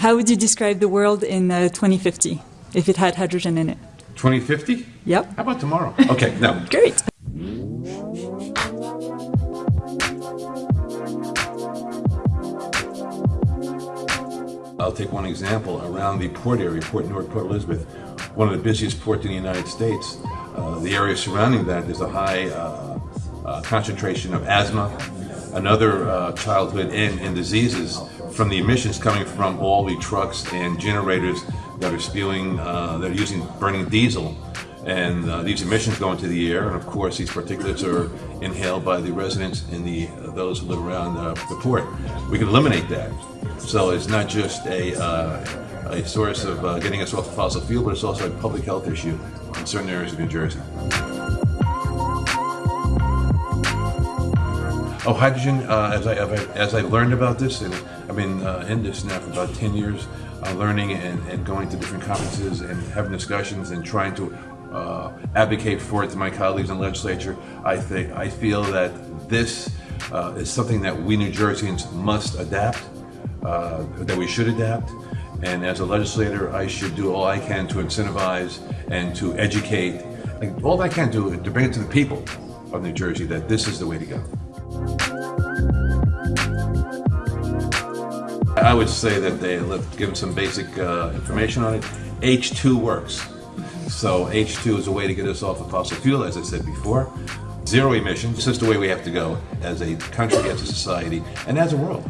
How would you describe the world in uh, 2050 if it had hydrogen in it? 2050? Yep. How about tomorrow? Okay, no. Great. I'll take one example around the port area, Port Newark, Port Elizabeth, one of the busiest ports in the United States. Uh, the area surrounding that is a high uh, uh, concentration of asthma and other uh, childhood and, and diseases from the emissions coming from all the trucks and generators that are spewing, uh, that are using burning diesel. And uh, these emissions go into the air, and of course, these particulates are inhaled by the residents and the those who live around uh, the port. We can eliminate that. So it's not just a, uh, a source of uh, getting us off of fossil fuel, but it's also a public health issue in certain areas of New Jersey. Oh, hydrogen, uh, as, I, as I learned about this, and I've been uh, in this now for about 10 years, uh, learning and, and going to different conferences and having discussions and trying to uh, advocate for it to my colleagues in the legislature. I think I feel that this uh, is something that we New Jerseyans must adapt, uh, that we should adapt. And as a legislator, I should do all I can to incentivize and to educate, all I can do to bring it to the people of New Jersey that this is the way to go. I would say that they give them some basic uh, information on it. H2 works. So H2 is a way to get us off of fossil fuel, as I said before. Zero emissions, this is the way we have to go as a country, as a society, and as a world.